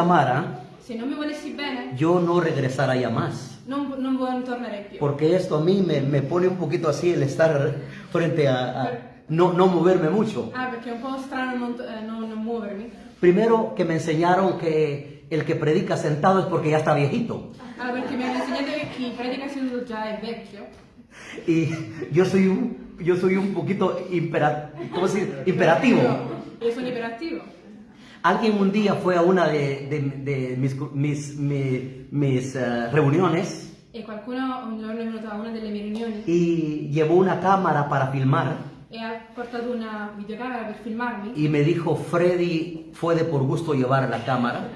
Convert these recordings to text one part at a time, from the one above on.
amara, Se non mi volessi bene, yo no regresaría más. non, non, non tornerei più. Porque esto a mí me, me pone un poquito así el estar frente a, a no, no moverme mucho. Ah, perché è un po' strano non, eh, non muovermi. Primero que me enseñaron que el que predica sentado es porque ya está viejito. Ah, perché mi hanno insegnato che chi predica seduto già è vecchio. Y yo soy un, yo soy un poquito impera- ¿cómo se dice? imperativo. Io sono iperattivo. Alguien un día fue a una de, de- de mis, mis, mi- mis, eh, reuniones. E qualcuno un giorno è venuto a una delle mie riunioni y llevó una cámara para filmar. E ha portato una videocamera per filmarmi. y me dijo, Freddy, fue de por gusto llevar la cámara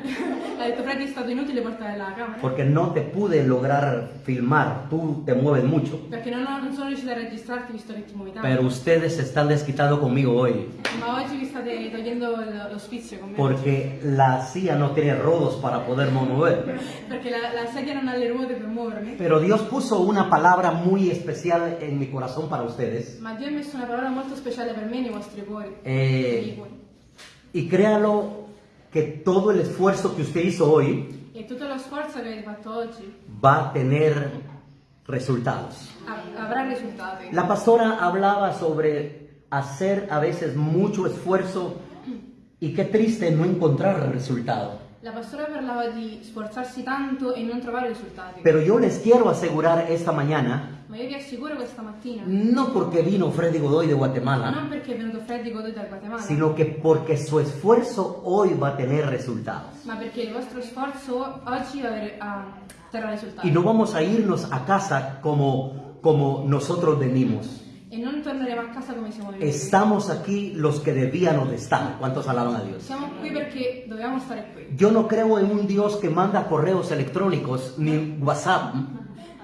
Ha detto Freddy è stato inutile portare la camera porque no te pude lograr filmar, tú te mueves mucho. perché non, ho- non sono riuscita a registrarti visto che ti muovi tanto. Pero ustedes están desquitando conmigo hoy Ma oggi vi state togliendo lo, lo sfizio con me. porque la silla no tiene rodos para poder mover. Perché la, la sedia non ha le ruote per muovermi. Pero Dios puso una palabra muy especial en mi corazón para ustedes. Ma Dio ha messo una parola molto speciale per me nei vostri cuori. Eh. Y créalo que todo el esfuerzo que usted hizo hoy E tutto lo sforzo che avete fatto oggi va a tener resultados. avrà risultati. La pastora hablaba sobre hacer a veces mucho esfuerzo y qué triste no encontrar resultado. La pastora parlava di sforzarsi tanto e non trovare risultati. Pero yo les quiero asegurar esta mañana, Ma io vi assicuro questa mattina, no porque vino Freddy Godoy de Guatemala, non perché è venuto Freddy Godoy dal Guatemala, sino que porque su esfuerzo hoy va a tener resultados. ma perché il vostro sforzo oggi terrà risultati. Y no vamos a irnos a casa como, como nosotros venimos. E non torneremo a casa come siamo venuti. Estamos aquí los que debíamos de estar. ¿Cuántos alaban a Dios? Siamo qui perché dovevamo stare qui. Yo no creo en un Dios que manda correos electrónicos ni WhatsApp.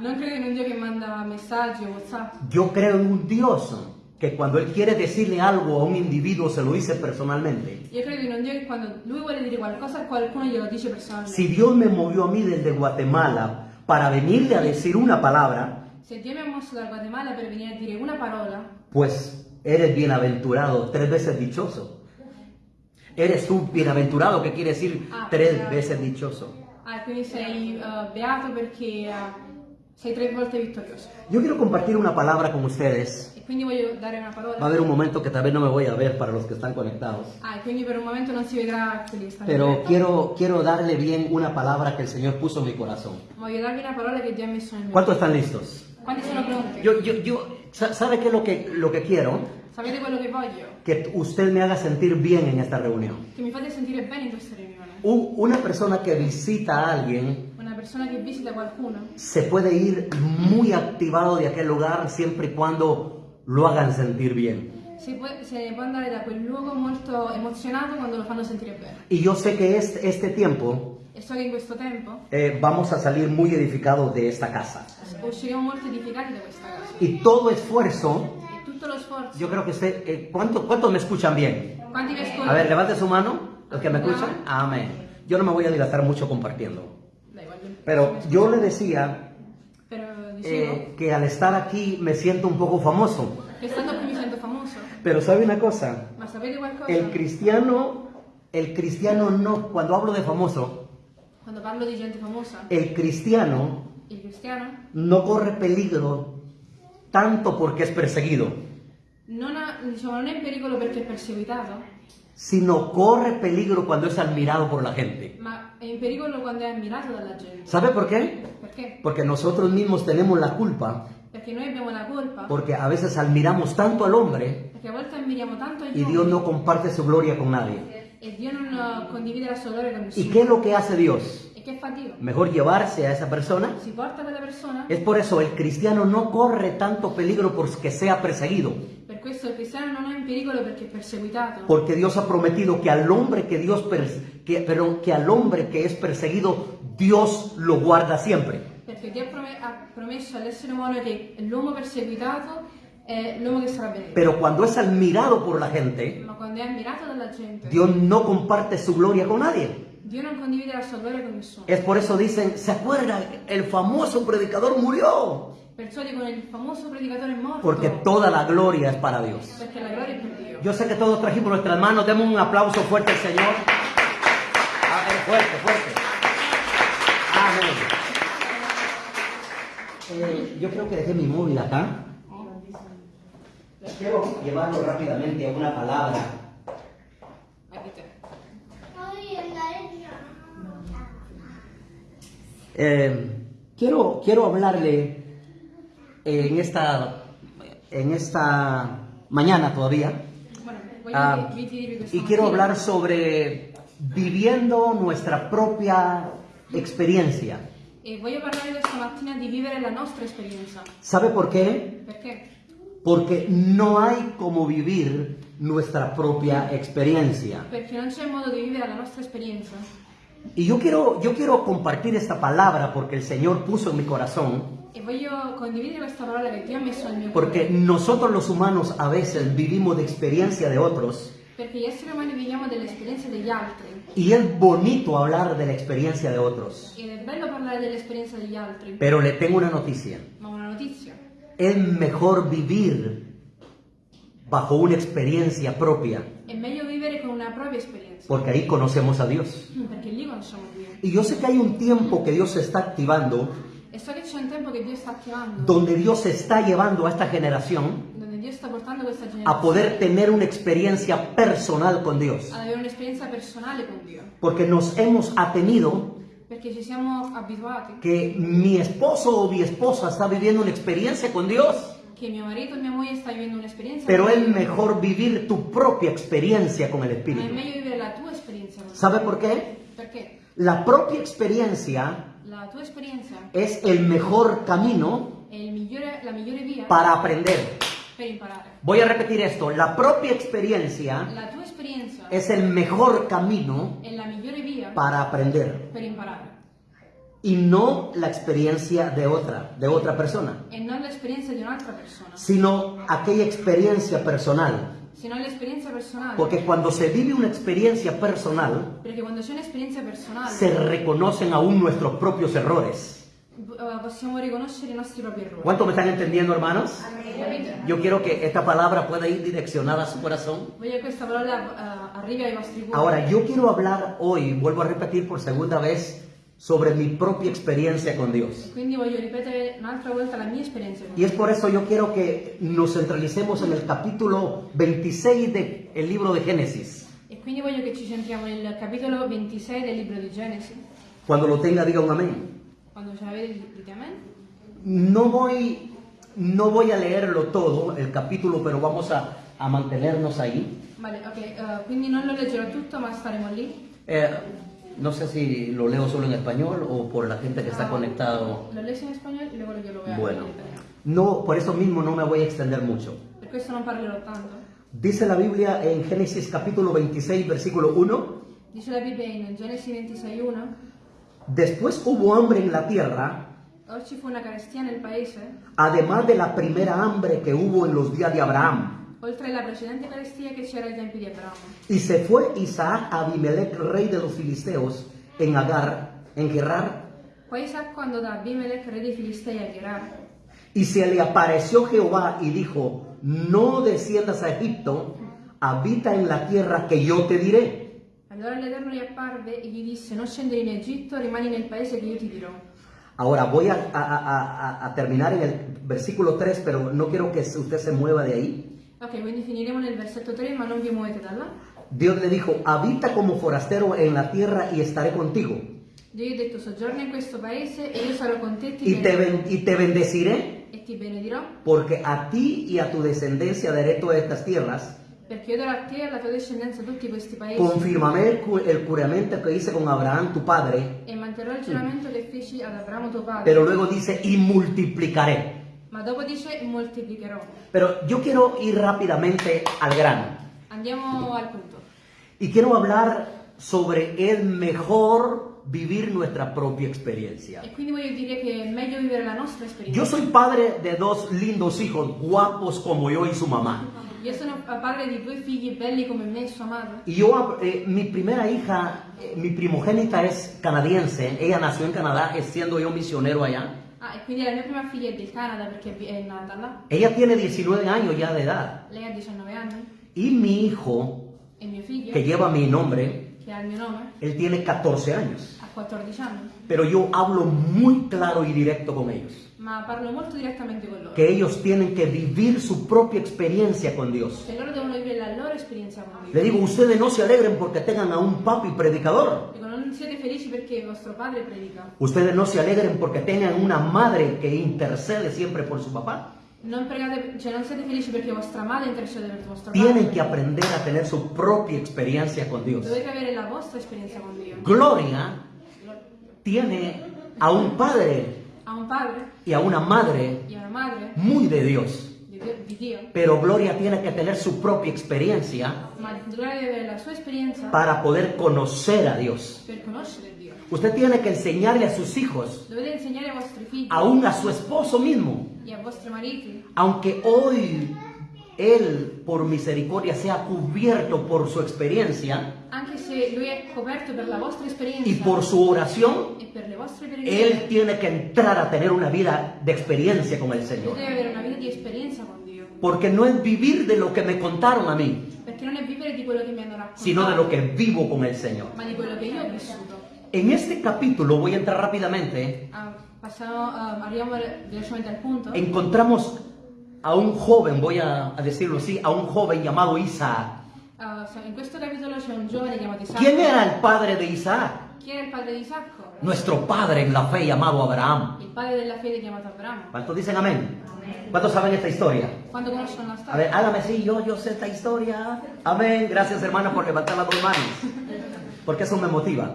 Non credo in un Dio che manda o WhatsApp. Yo creo en un Dios que cuando Él quiere decirle algo a un individuo se lo dice personalmente. Io credo in un Dio che quando lui vuole dire qualcosa a qualcuno glielo dice personalmente. Si Dios me movió a mí desde Guatemala para venirle a decir una palabra, Se Dio mi ha mosso Guatemala per venire a dire una parola, pues eres bienaventurado, tres veces dichoso. Eres tú bienaventurado, que quiere decir Ah, tres veces dichoso. ah, quindi sei eh, beato perché eh, sei tre volte vittorioso. Yo quiero compartir una palabra con ustedes. E quindi voglio dare una parola. Va a haber un momento que tal vez no me voy a ver para los que están conectados. Ah, e quindi per un momento non si vedrà quelli che stanno Pero quiero, quiero darle bien una palabra que el Señor puso en mi corazón. Voglio darvi una parola che Dio ha messo nel mio ¿Cuántos están listos? Quanti sono pronti? Yo, yo, yo, sa- ¿sabe qué es lo que, lo que quiero? Sapete quello che voglio? Que usted me haga sentir bien en esta reunión. Che mi fate sentire bene in questa riunione. Un- una persona que visita a alguien persona che visita qualcuno se puede ir muy activado de aquel lugar siempre y cuando lo hagan sentir bien. si può, se può andare da quel luogo molto emozionato quando lo fanno sentire bene. Y yo sé que este, este tiempo E so che in questo tempo eh, vamos a salir muy edificados de esta casa. usciremo molto edificati da questa casa. Y todo esfuerzo, E tutto lo sforzo. yo creo que usted, eh, ¿cuánto- ¿cuántos me escuchan bien? Quanti mi ascoltano? A ver, levante su mano, los que me escuchan. Amén. Yo no me voy a dilatar mucho compartiendo. Pero yo le decía eh, que al estar aquí me siento un poco famoso. che stando qui mi sento famoso. Pero ¿sabe una cosa? El cristiano, el cristiano no, cuando hablo de famoso, Quando parlo di gente famosa, el cristiano il cristiano no corre peligro tanto porque es perseguido, non, ha, diciamo, non è in pericolo perché è perseguitato, sino corre peligro cuando es admirado por la gente. ma è in pericolo quando è ammirato dalla gente. ¿Sabe por qué? Perché? Porque nosotros mismos tenemos la culpa, Perché noi abbiamo la colpa, porque a veces admiramos tanto al hombre perché a volte ammiriamo tanto gli y Dios no comparte su gloria con nadie. e Dio non eh, condivide la sua gloria con ¿Y nessuno. qué es lo que hace Dios? Che fa Dio? Mejor llevarse a esa persona. Si porta quella persona? Es por eso el cristiano no corre tanto peligro porque sea perseguido, Per questo il cristiano non è in pericolo perché è perseguitato. porque Dios ha prometido que al hombre que Dios pers- que, perdón, que al hombre que es perseguido Dios lo guarda siempre. Perché Dio ha, prome- ha promesso all'essere umano che l'uomo perseguitato è l'uomo che sarà benedetto. Pero cuando es admirado por la gente, gente, Dios no comparte su gloria con nadie. Dio non condivide la sua gloria con nessuno. Es por eso dicen, ¿se acuerdan? El famoso predicador murió. Perciò dicono il famoso predicatore è morto. Porque toda la gloria es para Dios. Perché la gloria è per Dio. Yo sé que todos trajimos nuestras manos, demos un aplauso fuerte al Señor. A ver, fuerte, fuerte. Amén. Eh, yo creo que dejé mi móvil acá. Quiero llevarlo rápidamente a una palabra. Aquí te. Eh, quiero, quiero hablarle en esta, en esta mañana todavía. Questa y quiero hablar sobre viviendo nuestra propia experiencia. E esperienza. ¿Sabe por qué? Porque no hay como vivir nuestra propia experiencia. Perché non c'è modo di vivere la nostra esperienza. Y yo quiero, yo quiero compartir esta palabra porque el Señor puso en mi corazón, porque nosotros los humanos a veces vivimos de experiencia de otros Perché gli esseri umani viviamo delle esperienze degli altri. y es bonito hablar de la experiencia de otros. Ed è bello parlare dell'esperienza degli altri. Pero le tengo una noticia. Ma una notizia. Es mejor vivir bajo una experiencia propia, È meglio vivere con una porque ahí conocemos a Dios. Perché lì conosciamo Dio. Y yo sé que hay un tiempo que Dios se está activando, E so che c'è un tempo che Dio sta attivando. donde Dios está llevando a esta generación Dove Dio sta portando questa a generazione. poder tener una experiencia personal con Dios. ad avere un'esperienza personale con Dio. Porque nos hemos atenido Perché ci siamo abituati que mi esposo o mi esposa está viviendo una experiencia con Dios, pero es mejor vivir tu propia experiencia con el Espíritu. la Dio. ¿Sabe por qué? La propia experiencia la es el mejor camino la para aprender. Voy a repetir esto, la propia experiencia La es el mejor camino la para aprender per y no la experiencia de otra, de otra persona, e non l'esperienza di un'altra persona, sino aquella experiencia personal. sino l'esperienza personale. Porque cuando se vive una experiencia personal, Perché quando c'è un'esperienza personale se reconocen aún nuestros propios errores. eh, possiamo riconoscere i nostri propri errori. ¿Cuánto me están entendiendo, hermanos? Capite? Yo quiero que esta palabra pueda ir direccionada a su corazón. Voglio che questa parola eh, arrivi ai vostri cuori. Ahora, yo quiero hablar hoy, vuelvo a repetir por segunda vez, sobre mi propia experiencia con Dios. Quindi voglio ripetere un'altra volta la mia esperienza con Y es por eso yo quiero que nos centralicemos en el capítulo 26 del libro de Génesis. E quindi voglio che ci centriamo nel capitolo 26 del libro di Genesi. Cuando lo tenga, diga un amén. No voy, no voy a leerlo todo, el capítulo, pero vamos a, a mantenernos ahí. Vale, ok, eh, quindi non lo leggerò tutto, ma staremo lì. Eh, no sé si lo leo solo en español o por la gente que está Ah, conectado. Lo leggo in spagnolo e luego io lo voy a Bueno, italiano. no, por eso mismo no me voy a extender mucho. Per questo non parlerò tanto. Dice la Biblia en Génesis capítulo 26, versículo 1. Dice la Bibbia in Genesi 26.1 Después hubo hambre en la tierra, ci fu una carestia nel paese, además de la primera hambre que hubo en los días de Abraham. Oltre alla precedente carestia che c'era ai tempi di Abramo. Y se fue Isaac a Abimelech, rey de los filisteos, en Agar, en Gerar, Poi Isacco andò da Abimelech, re dei Filistei, a Gerar. y se le apareció Jehová y dijo, no desciendas a Egipto, habita en la tierra que yo te diré. Allora l'Eterno gli apparve e gli disse: Non scendere in Egitto, rimani nel paese che io ti dirò. Ahora voy a, a- a- a- a terminar en el versículo 3, pero no quiero que usted se mueva de ahí. Ok, quindi finiremo nel versetto 3, ma non vi muovete da là. Dios le dijo, habita como forastero en la tierra y estaré contigo. Dio ha detto: Soggiorna in questo paese e io sarò con te e ti, Y te, ben- y te bendeciré, e ti benedirò, porque a ti y a tu descendencia daré todas estas tierras. perché io darò a te e alla tua discendenza tutti questi paesi Confirmaré el, cu- el juramento que hice con Abraham, tu padre. e manterrò il giuramento che feci ad Abramo tuo padre. Pero luego dice, y multiplicaré. Ma dopo dice: Moltiplicherò. Pero yo quiero ir rápidamente al grano. Andiamo al punto. Y quiero hablar sobre el mejor vivir nuestra propia experiencia. E quindi voglio dire che è meglio vivere la nostra esperienza. Yo soy padre de dos lindos hijos, guapos como yo y su mamá. Io sono padre di due figli belli come me e sua madre. Y yo, eh, mi primera hija, eh, mi primogénita es canadiense. Ella nació en Canadá, siendo yo misionero allá. Ah, e quindi la mia prima figlia è del Canada perché è nata là. Ella tiene 19 años ya de edad. Lei ha 19 anni Y mi hijo, e mio figlio, que lleva mi nombre, che che ha il mio nome, él tiene 14 años. ha 14 anni, Pero yo hablo muy claro y directo con ellos. Que ellos tienen que vivir su propia experiencia con Dios. Le digo, ustedes no se alegren porque tengan a un papi predicador. Ustedes no se alegren porque tengan una madre que intercede siempre por su papá. Non, pregate, cioè non siete felici perché vostra madre intercede per vostro Tienen padre. que aprender a tener su propia experiencia con Dios. Dovete avere la vostra esperienza con Dio. Gloria tiene a un padre Ha un padre y a una madre una madre muy de Dios. di Dio, di Dio, Pero Gloria tiene que tener su propia experiencia para poder conocer a Dios. Usted tiene que enseñarle a sus hijos, aún a su esposo mismo, aunque hoy él por misericordia sea cubierto por su experiencia anche se lui è coperto per la vostra esperienza y por su oración, e per le vostre él tiene que entrar a tener una vida de experiencia con el Señor. deve avere una vita di esperienza con Dio. Porque no es vivir de lo que me contaron a mí, Perché non è vivere di quello che mi hanno raccontato, sino de lo que vivo con el Señor. ma di quello che io ho vissuto. En este capítulo, voy a entrar rápidamente, Ah, passiamo, ah, arriviamo velocemente al punto. encontramos a un joven, voy a, a decirlo así, a un joven llamado Isaac. So- in questo capitolo c'è un giovane chiamato Isacco. ¿Quién era el padre de Isaac? Chi era il padre di Isacco? Nuestro padre en la fe llamado Abraham. Il padre della fede chiamato Abramo. ¿Cuántos dicen amén? ¿Cuántos saben esta historia? Quando conoscono la A storia? ver, hágame sí, yo, yo sé esta historia. Amén. Gracias, hermana, por levantar las dos manos. Porque eso me motiva.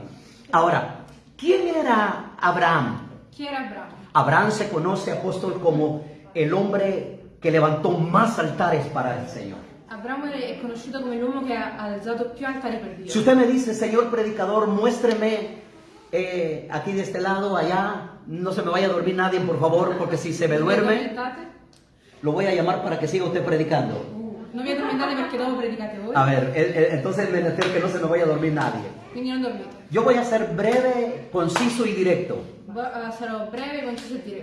Ahora, ¿quién era Abraham? Chi era Abramo? Abraham se conoce, apóstol, como el hombre que levantó más altares para el Señor. Abramo è conosciuto come l'uomo che ha alzato più altari per Dio. Si usted me dice, señor predicador, muéstreme eh, aquí de este lado, allá, no se me vaya a dormir nadie, por favor, porque si se me duerme, lo voy a llamar para que siga usted predicando. Uh, non vi addormentate perché dopo predicate voi. A ver, eh, entonces me que no se me vaya a dormir nadie. Yo voy a ser breve, conciso y directo,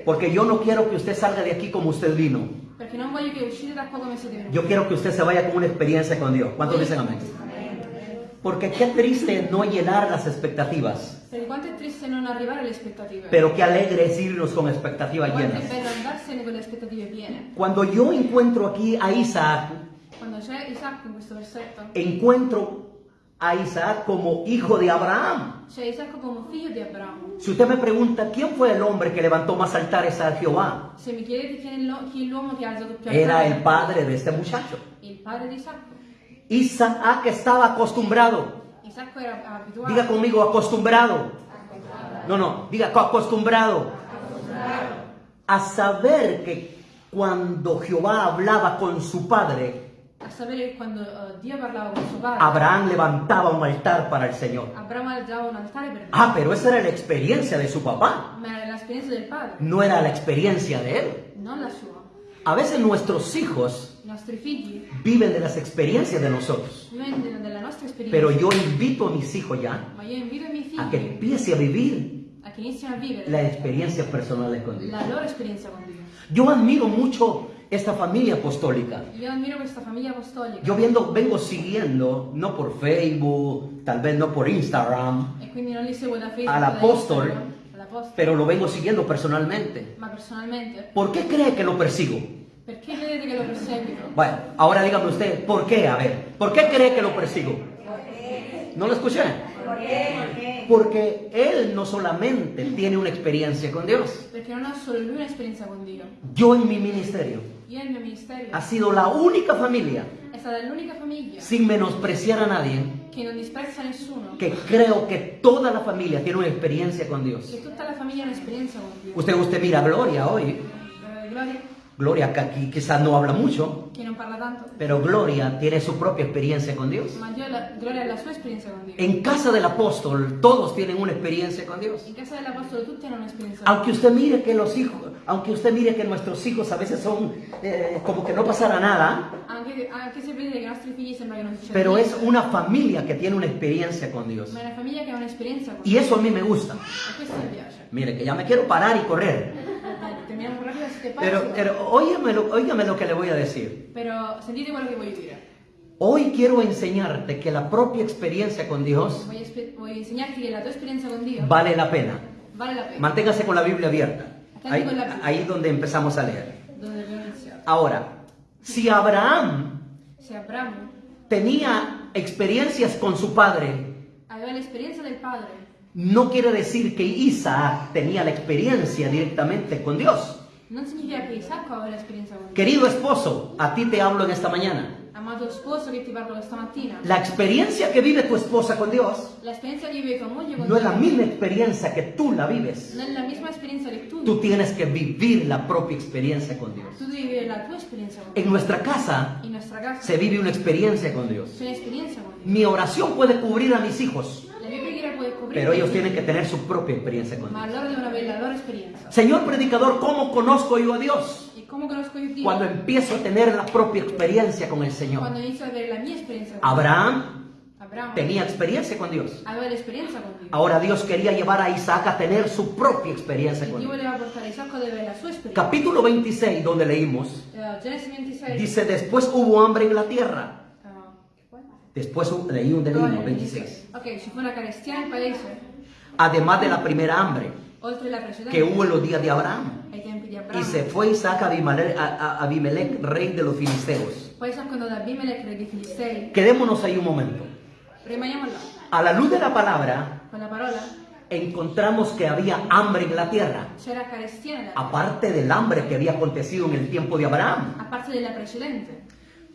Porque yo no quiero que usted salga de aquí como usted vino. Yo quiero que usted se vaya con una experiencia con Dios. ¿Cuántos dicen amén? Porque qué triste no llenar las expectativas, pero qué alegre es irnos con expectativas llenas. Cuando yo encuentro aquí a Isaac, encuentro a Isaac como hijo de Abraham. Si usted me pregunta, ¿quién fue el hombre que levantó más altares a Jehová? Era el padre de este muchacho. Isaac estaba acostumbrado. Diga conmigo, acostumbrado. No, no, diga co- acostumbrado. A saber que cuando Jehová hablaba con su padre, eh, Abraham levantaba un altar para el Señor. Ah, pero esa era la experiencia de su papá, no era la experiencia de él. A veces nuestros hijos viven de las experiencias de nosotros, pero yo invito a mis hijos ya a que empiece a vivir con Dios. la loro esperienza con Dio. Yo admiro mucho esta familia apostólica. Io ammiro questa famiglia apostolica Yo viendo, vengo siguiendo, no por Facebook, tal vez no por Instagram, e quindi non li seguo da Facebook, Al da apostol. Instagram, all'apostolo, pero lo vengo siguiendo personalmente. ma personalmente. ¿Por qué cree que lo persigo? Perché vedete che lo perseguito? Bueno, ahora dígame usted, ¿por qué? A ver, ¿por qué cree que lo persigo? ¿No lo escuché? Porque él no solamente tiene una experiencia con Dios. Perché non ha solo lui un'esperienza con Dio. Yo en mi ministerio Io il mio ministerio ha sido la única familia, è stata l'unica famiglia sin menospreciar a nadie, che non disprezza nessuno, que creo que toda la familia tiene una experiencia con Dios. che tutta la famiglia ha un'esperienza con Dio. Usted, usted mira a Gloria hoy. Eh, Gloria, Gloria que aquí quizás no habla mucho, parla tanto, pero Gloria tiene su propia experiencia con Dios. ma la, Gloria ha la sua esperienza con Dio. En casa del apóstol todos tienen una experiencia con Dios. In casa dell'Apostolo tutti hanno un'esperienza con Aunque usted mire que los hijos, aunque usted mire que nuestros hijos a veces son eh, como que no pasara nada, se sembra pero es una familia que tiene una experiencia con Dios. una ha con Y eso a mí me gusta. Mire, que ya me quiero parar y correr. Eh, Terminiamo rápido, se te Pero, pero óigame, lo, óigame lo que le voy a decir. Però sentite quello che voglio dire. Hoy quiero enseñarte que la propia experiencia con Dios Voglio, espe- voglio insegnarti che la tua esperienza con Dio vale la pena. vale la pena. Manténgase con la Biblia abierta. Ahí, la ahí es donde empezamos a leer. Iniziato. Ahora, si Abraham Se Abramo tenía experiencias con su padre, aveva l'esperienza del padre, no quiere decir que Isaac tenía la experiencia directamente con Dios. Non significa che Isacco aveva l'esperienza con Dio. Querido esposo, a ti te hablo en esta mañana. Amato sposo che ti parlo questa mattina, La experiencia que vive tu esposa con Dios l'esperienza che vive tua moglie con no es Dio la misma experiencia que tú la vives. non è la misma esperienza che tu. Tú tienes que vivir la propia experiencia con Dios. Tu devi vivere la tua esperienza con Dio. En nuestra casa In nostra casa se vive una experiencia con Dios. c'è un'esperienza con Dio. Mi oración puede cubrir a mis hijos, pero ellos tienen que tener su propia experiencia con Dios. Señor predicador, ¿cómo conozco yo a Dios? Cuando empiezo a tener la propia experiencia con el Señor. Abraham tenía experiencia con Dios. Ahora Dios quería llevar a Isaac a tener su propia experiencia con Dio Dios. Capítulo 26, donde leímos, Eh, Genesi 26. dice, después hubo hambre en la tierra. Después leí un de No, leímos, nel 26. Ok, ci fu una carestia nel paese, Además de la primera hambre que hubo en los días de Abraham. Y se fue Isaac a Abimelech, a- a Abimelech, rey de los filisteos. Quedémonos ahí un momento. A la luz de la palabra encontramos que había hambre en la tierra, aparte del hambre que había acontecido en el tiempo de Abraham. precedente.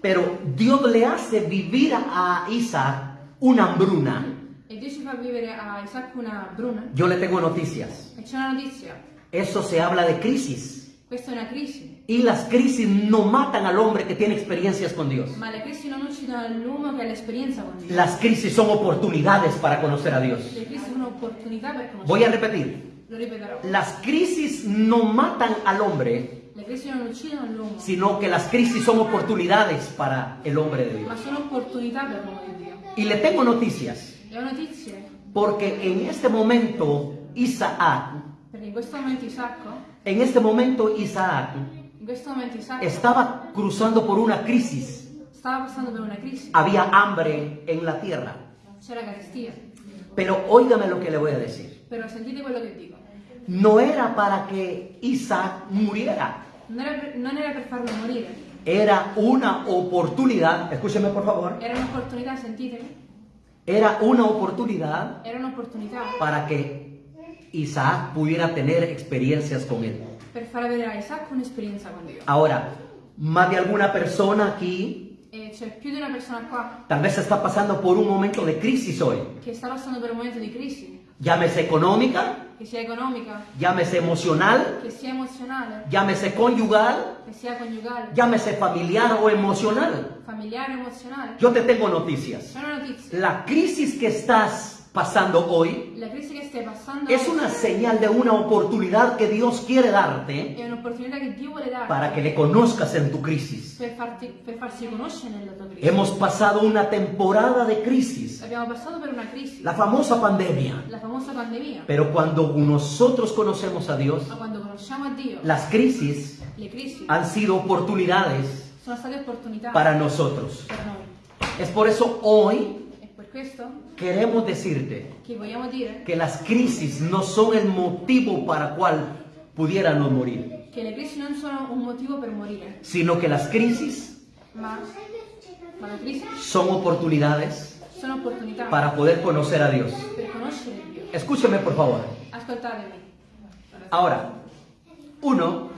Pero Dios le hace vivir a Isaac una hambruna. E Dio ci fa vivere a Isacco una bruna. Yo le tengo noticias. E una notizia. Eso se habla de crisis. Questa è una crisi. Y las crisis no matan al hombre que tiene experiencias con Dios. Ma le crisi non uccidono l'uomo che ha l'esperienza con Dio. Las crisis son oportunidades para conocer a Dios. Le crisi sono opportunità per conoscere. Voy a repetir. Lo ripeterò. Las crisis no matan al hombre, Sino que las crisis son oportunidades para el hombre de Dios. Y le tengo noticias, porque en este momento Isaac, en este momento Isaac estaba cruzando por una crisis. Había hambre en la tierra. Pero óigame lo que le voy a decir. Però sentite quello che dico. No era para que Isaac muriera. Non era non era per farlo morire, Era una oportunidad, escúcheme por favor, era un'opportunità, sentitemi? era una oportunidad Era un'opportunità para que Isaac pudiera tener experiencias con él. per far avere a Isacco un'esperienza con Dio. Ahora, más de alguna persona aquí c'è più di una persona qua tal vez está pasando por un momento de crisis hoy, che sta passando per un momento di crisi, llámese económica, che sia economica, llámese emocional, che sia emozionale, llámese conyugal, che sia coniugale, llámese familiar o emocional. familiare, emozionale. Yo te tengo noticias. La crisis que estás pasando hoy La crisi che stai passando es una señal de una oportunidad que Dios quiere darte è un'opportunità che Dio vuole darti para que le conozcas en tu crisis. per, farti, per farsi conoscere nella tua crisi. Hemos pasado una temporada de crisis, Abbiamo passato per una crisi, la famosa pandemia. la famosa pandemia. Pero cuando nosotros conocemos a Dios, Ma quando conosciamo a Dio, las crisis le crisi han sido oportunidades sono state opportunità para nosotros. per noi. Es por eso hoy queremos decirte que las crisis no son el motivo para cual pudiéramos morir, sino que las crisis son oportunidades para poder conocer a Dios. Escúcheme por favor. Ahora, Uno.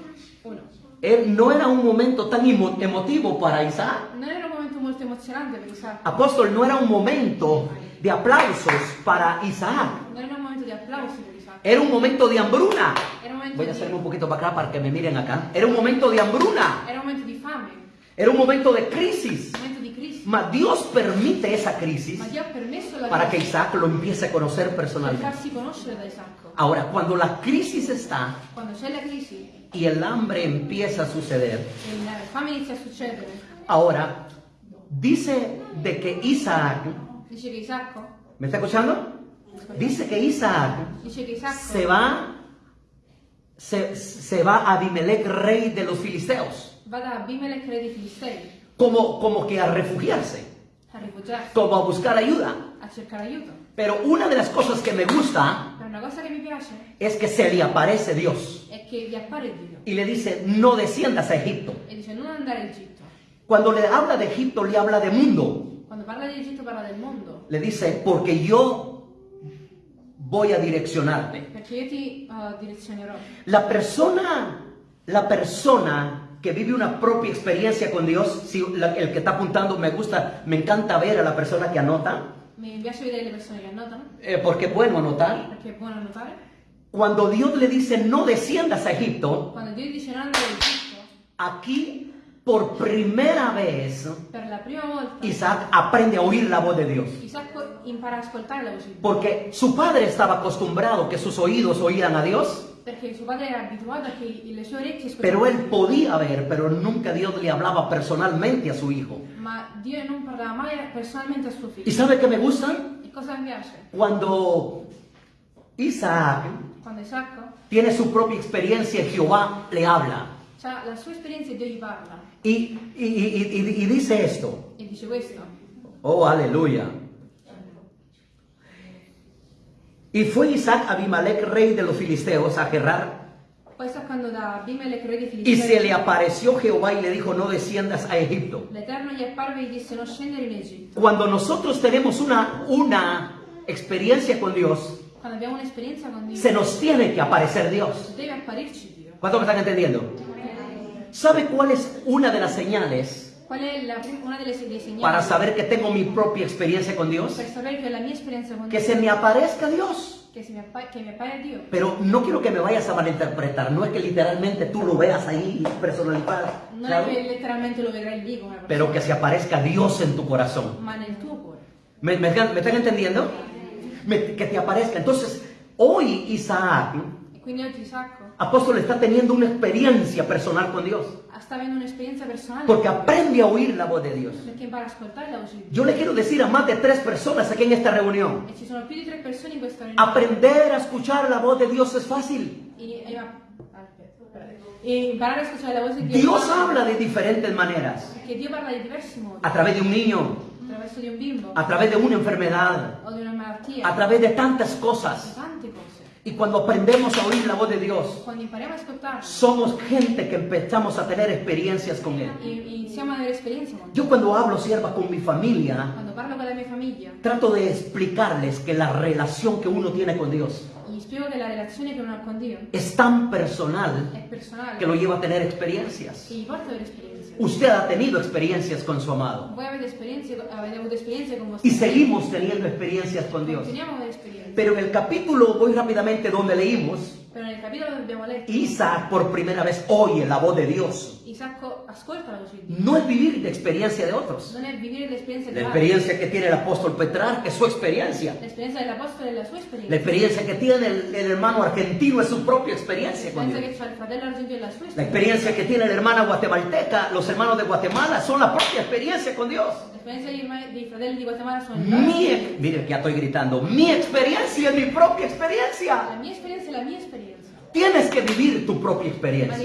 Él no era un momento tan emo- emotivo para Isaac. Non era un momento molto emozionante per Isacco, Apóstol, no era un momento de aplausos para Isaac. non era un momento di applausi per Isacco, Era un momento de hambruna. momento, Voy a hacerme un poquito para acá para que me miren acá. Era un momento de hambruna. era un momento di fame, Era un momento de crisis. un momento di crisi. Mas Dios permite esa crisis para que Isaac lo empiece a conocer per personalmente. Ahora, cuando la crisis está Quando c'è la crisi y el hambre empieza a suceder, ahora dice de que Isaac, ¿me está escuchando? Dice que Isaac se va, se, se va a Abimelech, rey de los filisteos, como, como que a refugiarse. como a buscar ayuda. Pero una de las cosas que me gusta una cosa mi piace es que se le aparece Dios vi appare Dio y le dice, no desciendas a Egipto. e dice non andare a Egitto. Cuando le habla de Egipto, le habla de mundo. Quando parla di Egitto parla del mondo, Le dice, porque yo voy a direccionarte. perché io ti eh, direzionerò. La persona, la persona que vive una propia experiencia con Dios, si la- el que está apuntando me gusta, me encanta ver a la persona que anota, Mi piace vedere le persone che annotano, eh, porque es bueno anotar. perché è buono annotare. Cuando Dios le dice no desciendas a Egipto, Quando Dio dice non andare a Egitto, aquí por primera vez la Isaac aprende a oír la voz de Dios. La. Porque su padre estaba acostumbrado que sus oídos oían a Dios, Perché suo padre era abituato a che le sue orecchie pero él podía ver, pero nunca Dios le hablaba personalmente a su hijo. Ma Dio non parlava mai personalmente a suo ¿Y sabe qué me gusta? E cosa mi piace? Cuando Isaac tiene su propia experiencia, Jehová le habla. ha la sua esperienza Dio gli parla. Y, y- y- y- y dice esto. Dice. Oh, aleluya. Y fue Isaac Abimelech, rey de los filisteos, a Gerar. Y se le apareció Jehová y le dijo, no desciendas a Egipto. Cuando nosotros tenemos una, una experiencia con Dios, se nos tiene que aparecer Dios. ¿Cuántos me están entendiendo? ¿Sabe cuál es una de las señales Qual è la una delle dei segnali para saber que tengo mi propia experiencia con Dios? per sapere che la mia esperienza con Que Dio se me aparezca Dios. che, si mi appa- che mi appare Dio. Pero no quiero que me vayas a malinterpretar. No es que literalmente tú lo veas ahí personalizado. Non claro, è che letteralmente lo lì come persona, Pero que se aparezca Dios en tu corazón. ¿Me, me- me están entendiendo? Me- que te aparezca. Entonces, hoy Isaac, Apóstol, está teniendo una experiencia personal con Dios. Porque aprende a oír la voz de Dios. Yo le quiero decir a más de tres personas aquí en esta reunión. Aprender a escuchar la voz de Dios es fácil. Dios habla de diferentes maneras. A través de un niño, a través de una enfermedad, a través de tantas cosas. Y cuando aprendemos a oír la voz de Dios, somos gente que empezamos a tener experiencias con Él. Yo cuando hablo, sierva, con mi familia, Quando parlo con la mia famiglia trato de explicarles que la relación que uno tiene con Dios es tan personal que lo lleva a tener experiencias. Usted ha tenido experiencias con su amado vostro y seguimos teniendo experiencias con Dios. Pero en el capítulo, voy rápidamente donde leímos, letto, Isaac por primera vez oye la voz de Dios. La. No es vivir de experiencia de otros. Non è vivere l'esperienza La altri. experiencia que tiene el apóstol Petrarca es su experiencia. L'esperienza dell'apostolo è la sua La esperienza. experiencia que tiene el, el hermano argentino es su propia experiencia con Dios. che il fratello argentino è la sua La experiencia que tiene la hermana guatemalteca, los hermanos de Guatemala, son la propia experiencia con Dios. L'esperienza dei, fratelli di Guatemala sono Mi, mire ya estoy gritando, mi experiencia es mi propia La experiencia. mia esperienza è la mia esperienza. Tienes que vivir tu propia Ma experiencia.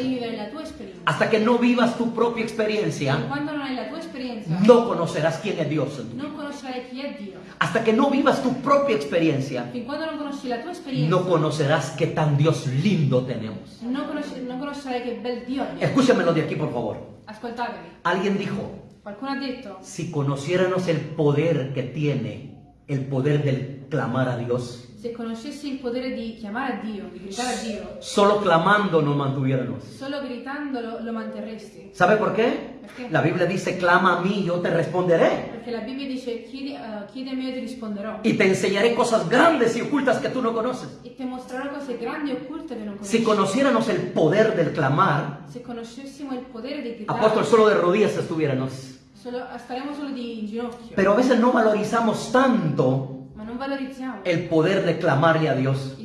Hasta que no vivas tu propia experiencia, no conocerás quién es Dios. en tu. Hasta que no vivas tu propia experiencia, no conocerás qué tan Dios lindo tenemos. Escúchamelo de aquí, por favor. Alguien dijo, si conociéramos el poder que tiene, el poder del clamar a Dios, se conoscessi il potere di chiamare a Dio, di gridare a Dio, solo clamando nos mantuviéramos. solo gridandolo lo manterresti. ¿Sabe por qué? Perché? La Biblia dice, clama a mí, yo te responderé. Perché la Bibbia dice, chiedi, eh, chiedimi e io ti risponderò. Y te enseñaré cosas grandes y ocultas que tú no conoces. E ti mostrerò cose grandi e occulte che non conosci. Si conociéramos el poder del clamar, Se conoscessimo il potere di gridare, apóstol, solo de rodillas estuviéramos. solo- staremo solo di in ginocchio. Pero a veces no valorizamos tanto el poder de clamarle a Dios.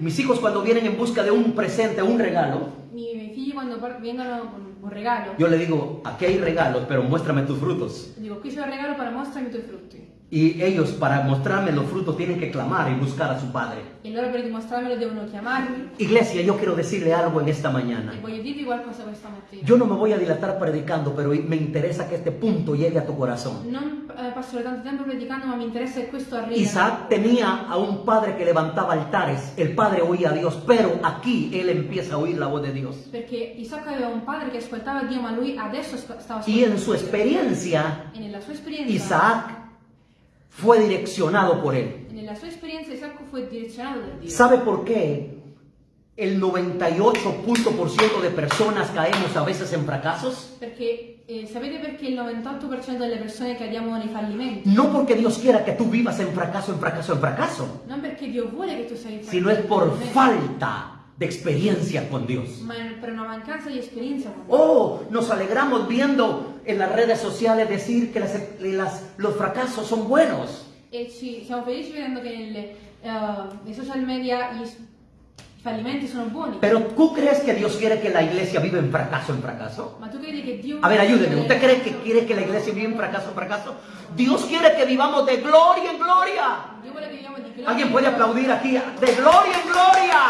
Mis hijos cuando vienen en busca de un presente, un regalo, yo le digo, aquí hay regalos, pero muéstrame tus frutos. dico qui un regalo, però mostrami i tuoi frutti. Y ellos para mostrarme los frutos tienen que clamar y buscar a su Padre. E loro per dimostrarmelo devono chiamarmi. Iglesia, yo quiero decirle algo en esta mañana. voglio dirvi qualcosa questa mattina. Yo no me voy a dilatar predicando, pero me interesa que este punto llegue a tu corazón. Non eh, passerò tanto tempo predicando, ma mi interessa che questo arrivi. Isaac tenía a un padre que levantaba altares. El padre oía a Dios, pero aquí él empieza a oír la voz de Dios. Perché Isacco aveva un padre che ascoltava Dio, ma lui adesso stava Y ascoltando. en su experiencia, E nella sua esperienza, Isaac fue direccionado por él. nella sua esperienza Isacco fu direzionato da Dio. ¿Sabe por qué el 98% de personas caemos a veces en fracasos? Perché eh, sapete perché il 98% delle persone cadiamo nei fallimenti? No porque Dios quiera que tú vivas en fracaso, en fracaso, en fracaso, Non perché Dio vuole che tu sei in sino es por falta de experiencia con Dios. ma è per una mancanza con Dio. Oh, nos alegramos viendo en las redes sociales decir que las- las- los fracasos son buenos. E ci, siamo felici vedendo che nelle, eh, nei social media gli s- i fallimenti sono buoni. Pero ¿tú crees que Dios quiere que la iglesia viva en fracaso, en fracaso? Ma tu credi che Dio... A ver, ayúdeme. ¿Usted cree que quiere que la iglesia viva en fracaso, en fracaso? Dios quiere que vivamos de gloria en gloria. Dio vuole che viviamo di gloria. ¿Alguien puede aplaudir aquí? De gloria en gloria.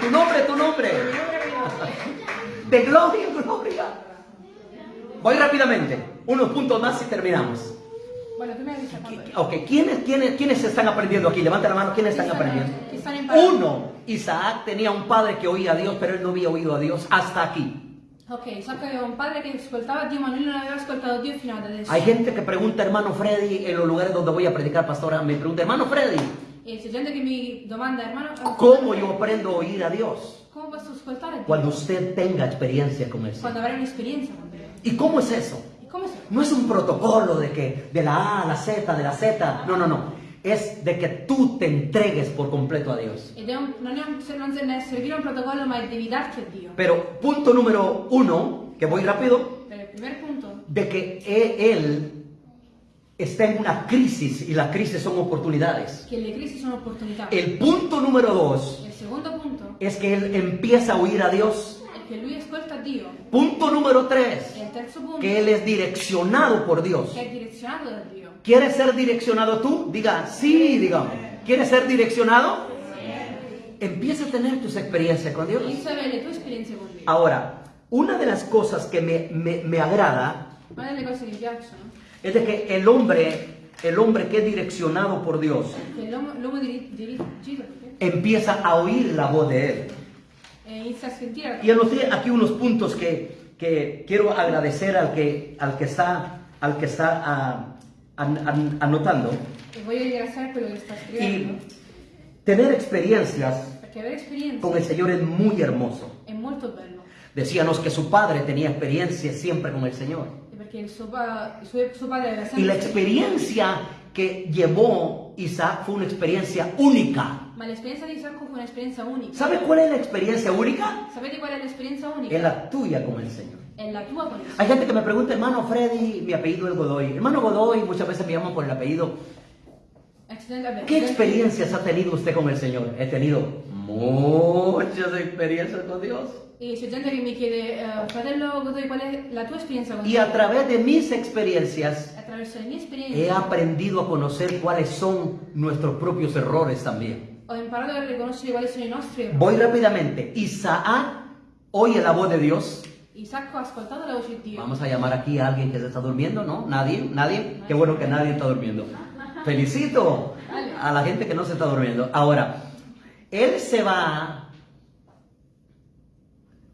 Tu nombre, tu nombre. De gloria en gloria. Voy rápidamente. Unos puntos más y terminamos. Bueno, tu mi hai visto Ok, ¿quiénes, quiénes, ¿quiénes están aprendiendo aquí? Levanta la mano, ¿quiénes están aprendiendo? Uno, Isaac tenía un padre que oía a Dios, pero él no había oído a Dios hasta aquí. Ok, Isacco aveva un padre che ascoltava Dio, ma lui non aveva ascoltato Dio fino ad adesso. Hay gente que pregunta, hermano Freddy, en los lugares donde voy a predicar, pastora, me pregunta, hermano Freddy, ¿cómo yo aprendo a oír a Dios? Cuando usted tenga experiencia con. ¿Y cómo es eso? No es un protocolo de que de la A a la Z, de la Z, no, no, no. Es de que tú te entregues por completo a Dios. Pero punto número uno, que voy rápido, de que e- Él está en una crisis y las crisis son oportunidades. che le crisi sono opportunità. El punto número dos Il secondo punto es que Él empieza a oír a Dios. che lui ascolta Dio. Punto número tres, E il terzo punto, que Él es direccionado por Dios. che è direzionato da Dio. ¿Quieres ser direccionado tú? Diga, sí, digamos. ¿Quieres ser direccionado? Empieza a tener tus experiencias con Dios. Inizia a avere le tue esperienze con Dio. Ahora, una de las cosas que me, me- me agrada Una delle cose che mi piacciono es de que el hombre, el hombre que es direccionado por Dios, empieza a oír la voz de Él. E a Y anoté aquí unos puntos que, que quiero agradecer al que, al que está, al que está ah, an- an- anotando. Voglio ringraziare quello che sta scrivendo. Y tener experiencias con el Señor es muy hermoso. Decíamos que su padre tenía experiencia siempre con el Señor. E Perché il suo, pa- il suo, suo padre aveva Y la experiencia que llevó Isaac fue una experiencia única. Ma l'esperienza di Isacco fu un'esperienza unica. ¿Sabe cuál es la experiencia única? Sapete qual è l'esperienza unica? Es la tuya con el Señor. È la tua con il Hay gente que me pregunta, hermano Freddy, mi apellido es Godoy. Hermano Godoy, muchas veces me llaman por el apellido. ¿Qué experiencias ha tenido usted con el Señor? He tenido muchas experiencias con Dios. Che mi chiede, eh, fratello qual è la tua esperienza con Y Dio? a través de mis experiencias Attraverso le mie he esperienze aprendido a conocer cuáles son nuestros propios errores también. ho imparato a riconoscere quali sono i nostri errori. Voy rápidamente. Isaac oye la voz de Dios. Isacco ha ascoltato la voce di Dio. Vamos a llamar aquí a alguien que se está durmiendo, ¿no? ¿Nadie? ¿Nadie? Qué bueno que nadie está durmiendo. Felicito a la gente que no se está durmiendo. Ahora, él se va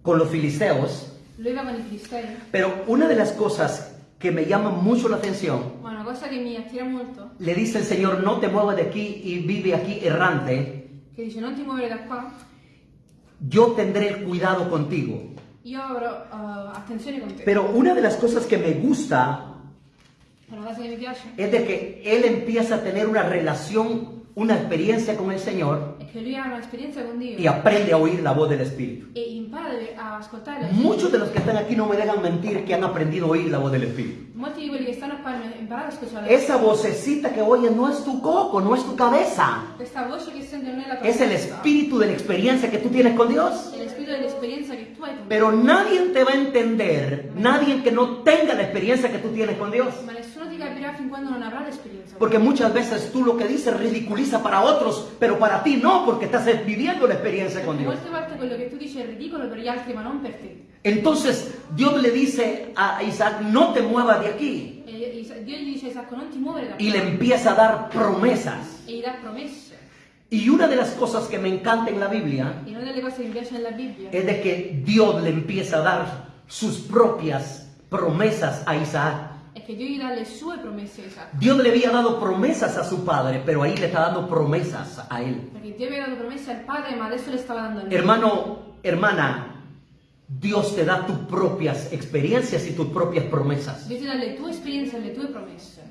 con los filisteos, Lui va con i filistei. pero una de las cosas que me llama mucho la atención, Ma una cosa che mi attira molto, le dice el Señor, no te muevas de aquí y vive aquí errante, che dice non ti muovere da qua, yo tendré el cuidado contigo. io avrò eh, attenzione con te. Pero una de las cosas que me gusta Una cosa che mi piace es de que él empieza a tener una relación, una experiencia con el Señor che lui ha un'esperienza con Dio y aprende a oír la voz del Espíritu. e impara a ascoltare la Muchos de los que están aquí no me dejan mentir que han aprendido a oír la voz del Espíritu. Molti di quelli che stanno qua hanno imparato a ascoltare la Esa vocecita que oyes no es tu coco, no es tu cabeza. Questa voce che sente non è la tua Es el espíritu de la experiencia que tú tienes con Dios. È lo spirito dell'esperienza che tu hai con Dio. Pero nadie te va a entender, nadie que no tenga la experiencia que tú tienes con Dios. Ma nessuno Porque muchas veces tú lo que dices ridiculiza para otros, pero para ti no, porque estás viviendo la experiencia con Dios. Molte volte quello che tu dici è ridicolo per gli altri, ma non per te. Entonces Dios le dice a Isaac, no te muevas de aquí. Y le empieza a dar promesas. Y una de las cosas que me encanta en la Biblia es de que Dios le empieza a dar sus propias promesas a Isaac. Dios le había dado promesas a su padre, pero ahí le está dando promesas a él. Hermano, hermana, Dios te da tus propias experiencias y tus propias promesas.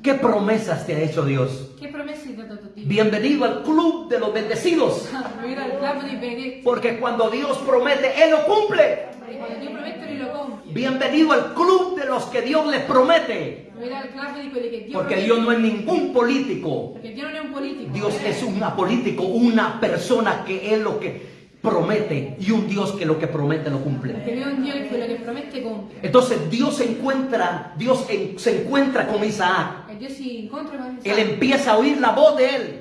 ¿Qué promesas te ha hecho Dios? Bienvenido al club de los bendecidos. Porque cuando Dios promete, Él lo cumple. Bienvenido al club de los que Dios les promete. Porque. Dios no es ningún político. Dios es un político, una persona que es lo que promete y un Dios que lo que promete lo cumple. Entonces Dios se encuentra, Dios se encuentra con Isaac. Él empieza a oír la voz de él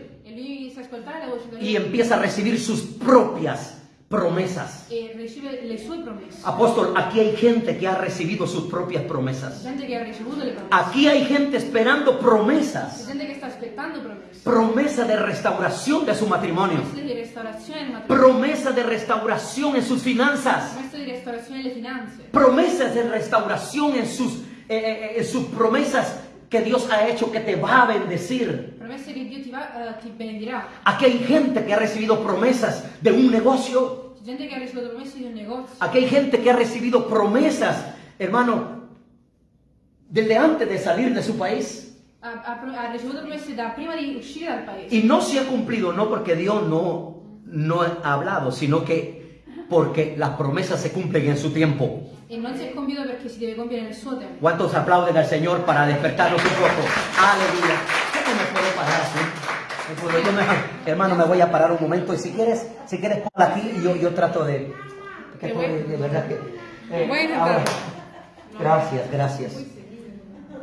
y empieza a recibir sus propias promesas. E riceve le sue promesse. Apóstol, aquí hay gente que ha recibido sus propias promesas. Gente che ha ricevuto le promesse. Aquí hay gente esperando promesas. gente aspettando promesse. Promesa de restauración de su matrimonio. Promesse di restaurazione nel matrimonio. Promesa de restauración en sus finanzas. Promesse di restaurazione nelle finanze. Promesas de restauración en sus, eh, eh, en sus promesas que Dios ha hecho que te va a bendecir. Promesse che Dio ti, va, eh, ti benedirà. Aquí hay gente que ha recibido promesas de un negocio. Aquí hay gente que ha recibido promesas, hermano, desde antes de salir de su país. Y no se ha cumplido, no porque Dios no, no ha hablado, sino que porque las promesas se cumplen en su tiempo. ¿Cuántos aplauden al Señor para despertarnos un poco? Aleluya. ¿Cómo me puedo parar puedo- yo me- hermano, me voy a parar un momento y si quieres, si quieres ponla aquí y yo, yo trato de... que Qué esto bueno. de, de verdad que... eh, Bueno, ahora- pero- gracias, gracias.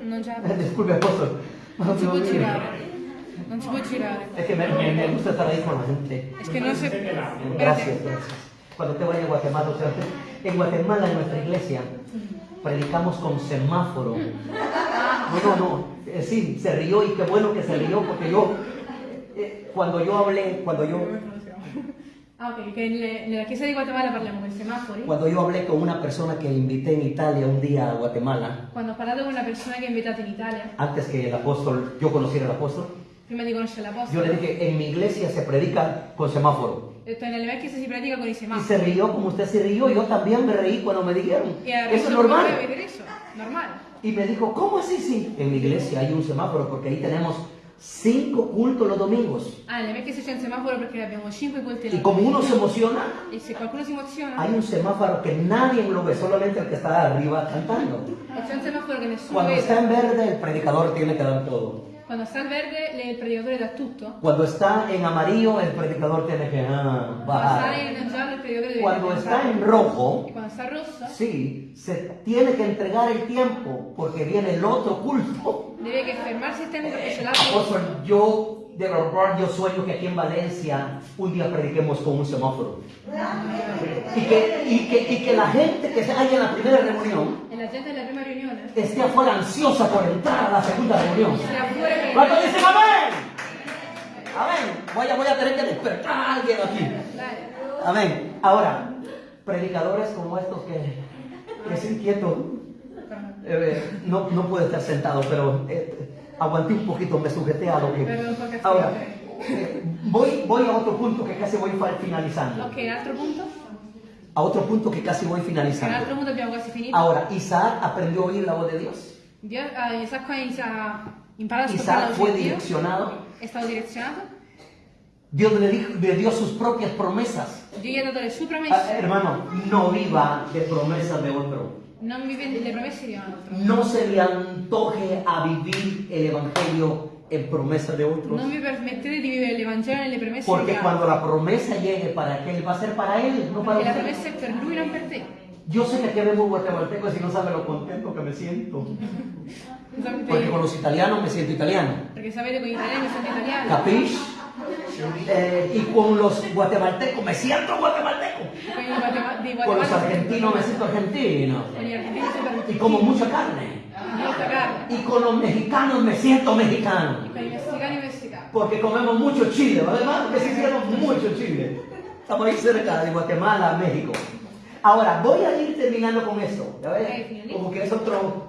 Non c'è Disculpe, apóstol. Non si può girare. Non si può girare. Es que me, me- me gusta estar ahí con la gente. Es que no se... Gracias, gracias. Cuando te vaya a Guatemala, o sea, en Guatemala, en nuestra iglesia, predicamos con semáforo. No, no, no. Eh, sí, se rió y qué bueno que se rió porque yo, eh, cuando yo hablé, cuando yo, Ah, ok, che nelle- nella chiesa di Guatemala parliamo con i semafori. cuando yo hablé con una persona que invité en Italia un día a Guatemala, Quando ho parlato con una persona che ho invitato in Italia, antes que el apóstol, yo conociera al apóstol, prima di conoscere yo l'apostolo, le dije, en mi iglesia se predica con semáforo. detto nelle mie chiese si predica con i Y semafori. se rió como usted se rió, yo también me reí cuando me dijeron. Eso es normal. eso, normale. Y me dijo, ¿cómo así? Sí, en mi iglesia hay un semáforo porque ahí tenemos cinco cultos los domingos. Ah, nelle chiese c'è un semaforo perché abbiamo 5 culti Y como uno se emociona, E se qualcuno si emoziona, hay un semáforo que nadie lo ve, solamente el que está arriba cantando. c'è un semaforo che nessuno Cuando está en verde, el predicador tiene que dar todo. Quando sta al verde, il predicatore dà tutto. Cuando está en amarillo, el predicador tiene que ah, Quando sta bajar. in il predicatore Cuando está en rojo, E quando sta rosso, sí, se tiene que entregar el tiempo porque viene el otro culto. deve che fermarsi il tempo perché c'è l'altro. Apóstol, yo de verdad yo sueño que aquí en Valencia un día prediquemos con un semáforo. Y que, y que, y que la gente que se haya en la primera reunión E la gente riunione esté afuera ansiosa por entrar a la segunda reunión. ¿Cuántos dicen amén? Amén. Voy a, voy a tener que despertar a alguien aquí. Amén. Ahora, predicadores como estos que, que es inquieto, eh, no, no puede estar sentado, pero eh, aguanté un poquito, me sujeté a lo que... Ahora, eh, voy, voy a otro punto que casi voy finalizando. Ok, l'altro punto? A otro punto que casi voy finalizando. punto abbiamo quasi finito. Ahora, Isaac aprendió a oír la voz de Dios. Dio, imparato ad ascoltare la Isaac voce fue di Dio. direccionado. È stato direzionato. Dios le, dijo- le dio sus propias promesas. Dio gli ha dato le sue Ah, hermano, no viva de promesas de otro. No se le antoje a vivir el evangelio en promesas de otros. Non vi permettete di vivere l'Evangelo nelle promesse Porque di cuando la promesa llegue para aquel, va a ser para él, no para Perché la usted. promessa è per lui, non per te. Yo sé que aquí vemos guatemaltecos y no saben lo contento que me siento. Porque con los italianos me siento italiano. perché sapete con gli italiani sono italiani. ¿Capish? Eh, y con los guatemaltecos me siento guatemalteco. Con los argentinos me siento argentino. Y como mucha carne. Y con los mexicanos me siento mexicano. Porque comemos mucho chile, ¿verdad? Que sí hicieron mucho chile. Estamos ahí cerca de Guatemala, México. Ahora, voy a ir terminando con esto. ¿ya ves? Como que es Otro.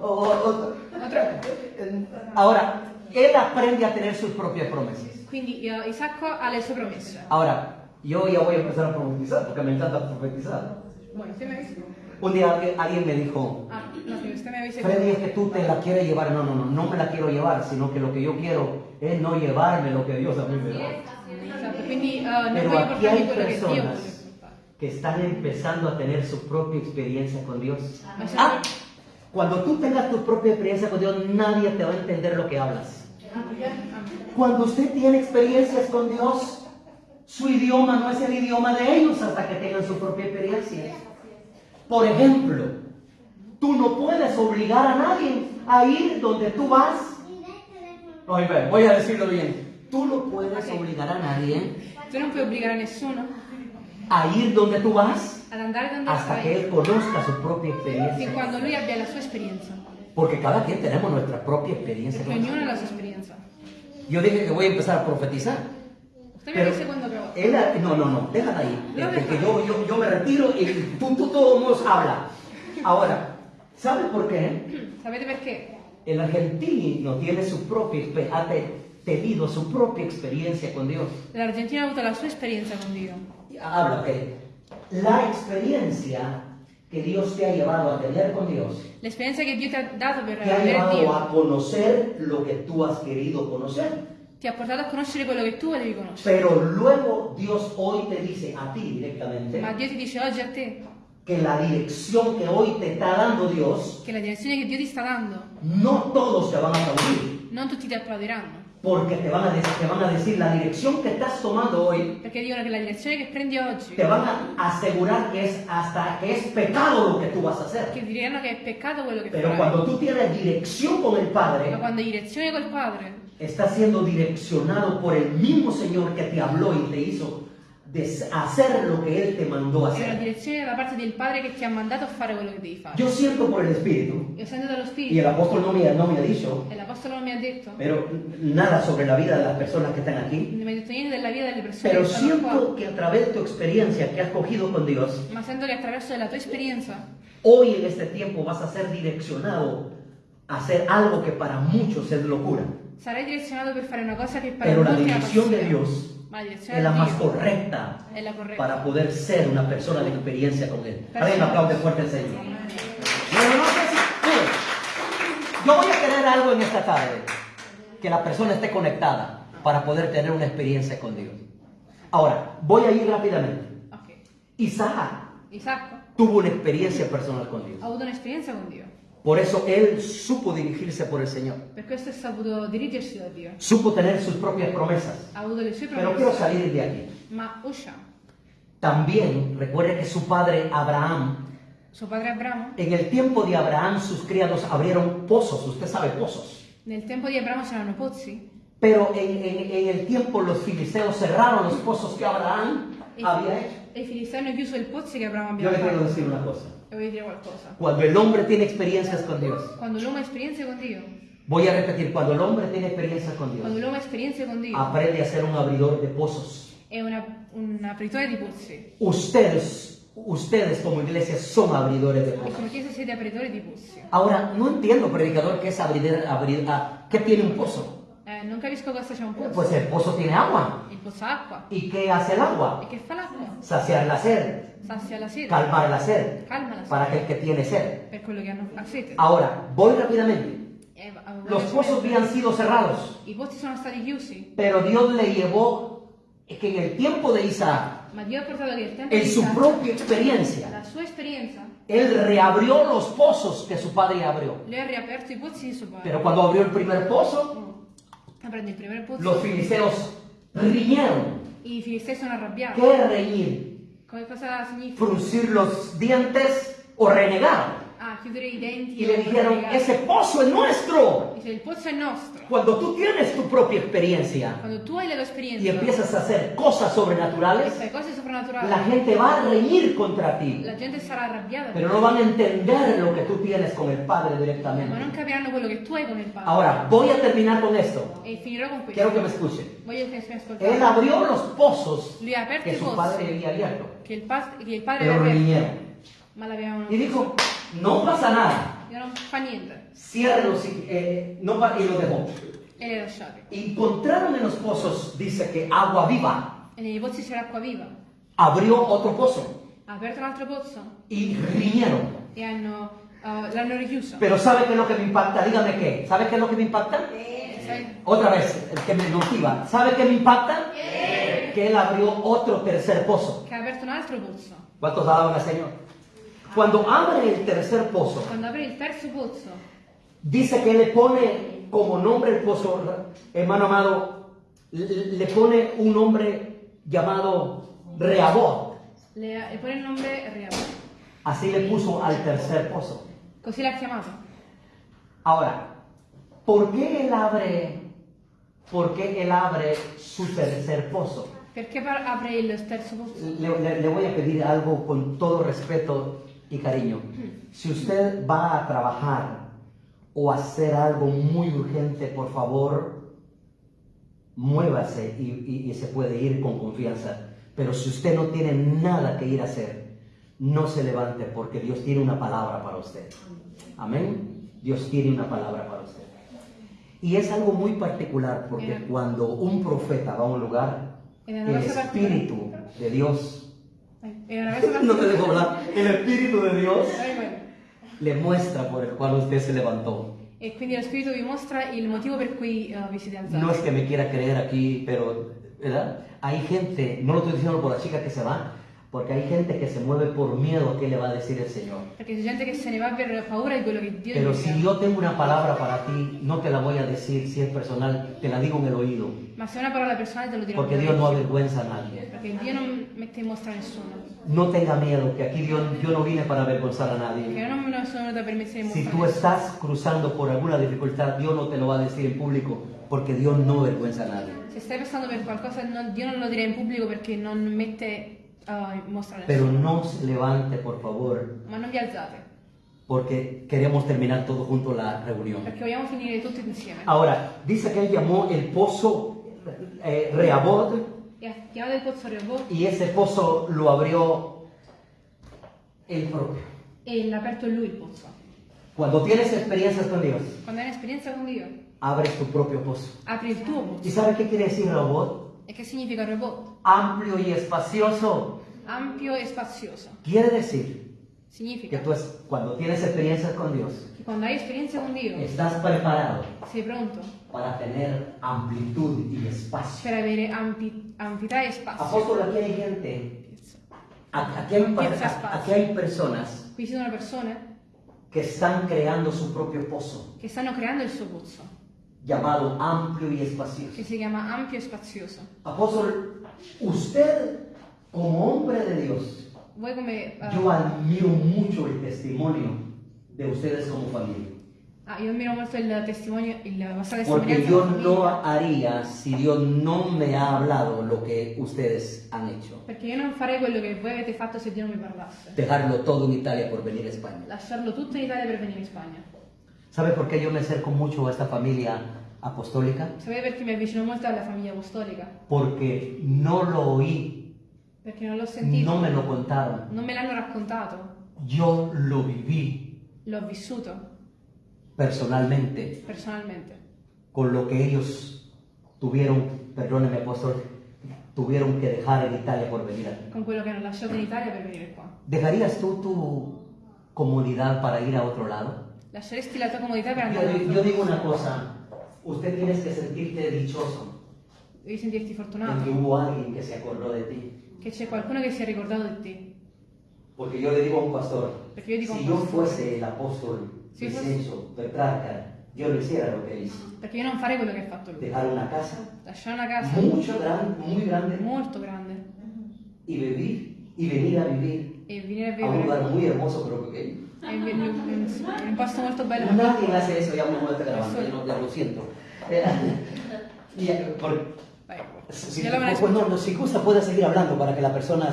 Ahora, él aprende a tener sus propias promesas. Quindi eh, Isacco ha le sue promesse. Ahora, yo ya voy a empezar a profetizar, porque me encanta profetizar. Bueno, usted me avisa. Un día alguien, me dijo, Ah, no, sí, usted me avisa. Freddy, es que tú te la quieres llevar. No, no, no, no me la quiero llevar, sino que lo que yo quiero es no llevarme lo que Dios a mí me da. Eh, Pero aquí hay personas que están empezando a tener su propia experiencia con Dios. Se- Ah, cuando tú tengas tu propia experiencia con Dios, nadie te va a entender lo que hablas. Cuando usted tiene experiencias con Dios, su idioma no es el idioma de ellos hasta que tengan su propia experiencia. Por ejemplo, tú no puedes obligar a nadie a ir donde tú vas. Oye, voy a decirlo bien. Tú no puedes obligar a nadie Tu non puoi obbligare nessuno a ir donde tú vas hasta que él conozca su propia experiencia. quando lui abbia la sua esperienza. Porque cada quien tenemos nuestra propia experiencia. Perché con Dios. ognuno ha la sua esperienza. Yo dije que voy a empezar a profetizar. Usted me dice cuando acabó. él, no, no, no, déjala ahí. No, Este, yo, yo, yo me retiro y tú, tú todos habla. Ahora, ¿sabes por qué? Sapete perché? El argentino tiene su propia ha te- tenido su propia experiencia con Dios. L'Argentina ha avuto la sua esperienza con Dio. Habla, ok. La experiencia que Dios te ha llevado a tener con Dios L'esperienza che Dio ti ha dato per te ha llevado Dio a conocer lo que tú has querido conocer. ti ha portato a conoscere quello che tu volevi conoscere. Pero luego Dios hoy te dice a ti directamente Ma Dio ti dice oggi a te que la dirección que hoy te está dando Dios, che la direzione che Dio ti sta dando, no todos te van a aplaudir, non tutti ti applaudiranno. Porque te van a, te van a decir la dirección que estás tomando hoy, Perché dicono che la direzione che prendi oggi, te van a asegurar que es hasta que es pecado lo que tú vas a hacer. che diranno che è peccato quello che Pero farai. cuando tú tienes dirección con el Padre, quando hai direzione col Padre, estás siendo direccionado por el mismo Señor que te habló y te hizo hacer lo que Él te mandó a è una hacer. direzione da parte del Padre che ti ha mandato a fare quello che devi fare. Yo siento por el Espíritu, Io sento dallo y Spirito, el apóstol no me, no me ha dicho, e l'Apostolo non mi ha detto, pero nada sobre la vida de las personas que están aquí. non mi ha detto niente della vita delle persone Pero che siento que a través de tu experiencia que has cogido con Dios, Ma sento che attraverso la tua esperienza, hoy en este tiempo vas a ser direccionado a hacer algo que para muchos es locura. sarai direzionato per fare una cosa che per Pero la dirección de. Dios es la más correcta la para poder ser una persona de experiencia con Él. Alguien aplaude fuerte al Señor. Yo voy a querer algo en esta tarde, que la persona esté conectada para poder tener una experiencia con Dios. Ahora, voy a ir rápidamente. Isaac tuvo una experiencia personal con Dios. ha avuto un'esperienza con Dio. Por eso él supo dirigirse por el Señor. Per questo saputo dirigersi da Dio. Supo tener sus propias promesas. Ha avuto le sue Pero quiero salir de aquí. Ma usciamo. También recuerde que su padre Abraham, padre en el tiempo de Abraham sus criados abrieron pozos, usted sabe pozos. nel tempo di Abramo c'erano pozzi. Pero en, en- en el tiempo los filisteos cerraron los pozos que Abraham había hecho. E hanno chiuso il pozzo che Abramo Yo aveva le quiero fatto. decir una cosa. E voglio dire qualcosa. Cuando el hombre tiene experiencias con Dios, Quando l'uomo ha esperienze con Dio, voy a repetir, cuando el hombre tiene experiencias con quando Dios, l'uomo ha esperienze con Dio, aprende a ser un abridor de pozos. è una, un apritore di pozzi. Ustedes, ustedes como iglesia son abridores de E pozos. come chiesa siete apritori di pozzi. Ahora, no entiendo, predicador, qué es abrir, abrir ah, ¿qué tiene un pozo? Eh, non capisco cosa c'è un pozzo. Pues el pozo tiene agua. Il pozzo ha acqua. ¿Y qué hace el agua? E che fa l'acqua? Saciar la sed, Sazia la sete. calmar la sed, Calma la para sete. aquel que tiene sed. Per quello che hanno ha sete. Ahora, voy rápidamente. Eh, Los pozos habían sido cerrados, I pozzi sono stati chiusi, pero Dios le llevó es que en el tiempo de Isaac, ma Dio ha portato che il tempo en su propia experiencia, la sua esperienza, él reabrió los pozos que su padre abrió. lui ha riaperto i pozzi di suo padre. Pero cuando abrió el primer pozo, Prende il primo pozzo, los filisteos riñeron. i filistei sono arrabbiati. ¿Qué reñir? Come cosa significa? fruncir los dientes o renegaron a chiudere i denti y le dijeron, ese pozo es nuestro. Dice. Cuando tú tienes tu propia experiencia la y empiezas a hacer cosas sobrenaturales, la gente va a reñir contra ti, la gente sarà arrabbiata, pero no van a entender lo que tú tienes con el Padre ma non directamente. capiranno quello che tu hai con il Padre. Ahora, voy a terminar con esto. E finirò con questo. Quiero que me escuchen. Voglio che mi Él abrió los pozos Lui ha aperto que su padre había abierto, padre pero ma l'avevano Y dijo, no pasa nada, E niente. ciérralos y, eh, no y lo dejó. Encontraron en los pozos, dice que agua viva. E nei pozzi c'era acqua viva. Abrió otro pozo un altro pozzo y riñeron. richiuso. Pero ¿sabe qué es lo que me impacta? Dígame qué. ¿Sabe qué es lo que me impacta? Sai? Otra vez, el que me motiva. ¿Sabe qué me impacta? Que él abrió otro tercer pozo. ¿Cuántos alaban al Señor? Cuando abre el tercer pozo, Quando apre il terzo pozzo, dice que le pone como nombre el pozo, hermano amado, le le pone un nombre llamado Reabot. le, le pone il nome Riabo. Así le puso al tercer pozo. Così l'ha chiamato. Ahora, ¿por qué él abre, por qué él abre su tercer pozo? Perché par- apre il terzo pozzo? Le, le- le voy a pedir algo con todo respeto y cariño. Si usted va a trabajar o hacer algo muy urgente, por favor, muévase y, y- y se puede ir con confianza. Pero si usted no tiene nada que ir a hacer, no se levante porque Dios tiene una palabra para usted. Amén. Dios tiene una palabra para usted. Y es algo muy particular porque cuando un profeta va a un lugar, el. Espíritu de Dios, Dai, È una cosa no te dejo hablar, el Espíritu de Dios le muestra por el cual usted se levantó. E quindi lo Spirito vi mostra il motivo per cui eh, vi siete alzati. No es que me quiera creer aquí, pero, ¿verdad? Hay gente, no lo estoy diciendo por la chica que se va, porque hay gente que se mueve por miedo a qué le va a decir el Señor. Pero si yo tengo una palabra para ti, no te la voy a decir si es personal, te la digo en el oído, porque Dios no avergüenza a nadie. No tenga miedo, que aquí Dios, yo no vine para avergonzar a nadie. Si tú estás cruzando por alguna dificultad, Dios no te lo va a decir en público, porque Dios no avergüenza a nadie. Se stai passando per qualcosa, non- Dio non lo dirà in pubblico perché non mette Pero no se levante, por favor, Ma non vi alzate, porque queremos terminar todo junto la reunión. perché vogliamo finire tutti insieme. Ahora, dice que él llamó el pozo eh, Reabot E ha chiamato il pozzo Rehoboth y ese pozo lo abrió él propio. e l'ha aperto lui il pozzo. Cuando tienes experiencias con Dios, Quando hai un'esperienza con Dio, abres tu propio pozo. apri il tuo ¿Y pozzo. sabe qué quiere decir Rehoboth? E che significa Rehoboth? Amplio y espacioso. Ampio e spazioso. Quiere decir que Significa tú es- cuando tienes experiencias con Dios, che quando hai esperienza con Dio, estás preparado sei pronto para tener amplitud y espacio. per avere ampi- ampità e spazio. Apóstol, aquí hay gente, aquí hay, espacio. aquí hay personas ci sono persone que están creando su propio pozo, che stanno creando il suo pozzo, llamado amplio y espacioso. che si chiama ampio e spazioso. Apóstol, usted como hombre de Dios, Voi come... eh, yo admiro mucho el testimonio de ustedes como familia. ah, io ammiro molto il testimonio, il vostra Porque testimonianza. yo come no haría si Dios no me ha hablado lo que ustedes han hecho. Perché io non farei quello che voi avete fatto se Dio non mi parlasse. Dejarlo todo en Italia por venir a España. Lasciarlo tutto in Italia per venire in Spagna. ¿Sabe por qué yo me acerco mucho a esta familia apostólica? Sapete perché mi avvicino molto alla famiglia apostolica? Porque no lo oí, Perché non l'ho sentito, no me lo contaron. non me l'hanno raccontato, Yo lo viví l'ho vissuto personalmente personalmente. con lo que ellos tuvieron, perdóneme apóstol, tuvieron que dejar en Italia por venir aquí. Con quello che hanno lasciato in Italia per venire qua. ¿Dejarías tú tu comodidad para ir a otro lado? Lasceresti la tua comodità per Yo, andare digo una cosa, usted tienes que sentirte dichoso Devi sentirti fortunato, hubo alguien que se acordó de ti. che c'è qualcuno che si è ricordato di te. Porque yo le digo a un pastor, Perché io dico si yo fuese el apóstol Si Vicenzo Petrarca, yo no hiciera lo que hizo. perché io non farei quello che ha fatto lui. Dejar una casa Lasciare una casa mucho grande, muy grande molto grande y vivir y venir a vivir e venire a a un vivere lugar muy hermoso pero pequeño. Un posto molto bello ma Nadie hace eso, ya me está grabando, ya, no, ya lo siento. Eh, por- si, ya lo pues no, no, si gusta puede seguir hablando para que la persona...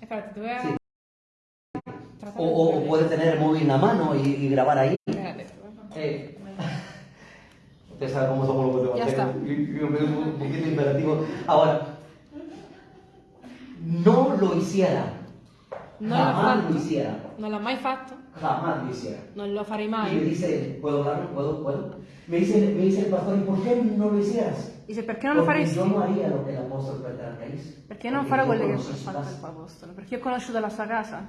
Espérate, te voy a Sí. O, o- puede tener el móvil en la mano y, y grabar ahí. Espérate. Eh, usted sabe cómo somos los Ya está. guatemaltecos. y- y un un poquito imperativo. Ahora, no lo hiciera. Non l'ha jamás fatto. lo hiciera. Non l'ha mai fatto, Jamás lo hiciera. non lo farei Y me mai. dice, ¿puedo hablar? ¿Puedo? ¿Puedo? Me dice, me dice el pastor, ¿y por qué no lo hicieras? Dice perché non lo Porque faresti? yo no haría lo que el apóstol Petrarca hizo. Perché non farò quello che ha fatto casa. il apostolo? Perché ho conosciuto la sua casa.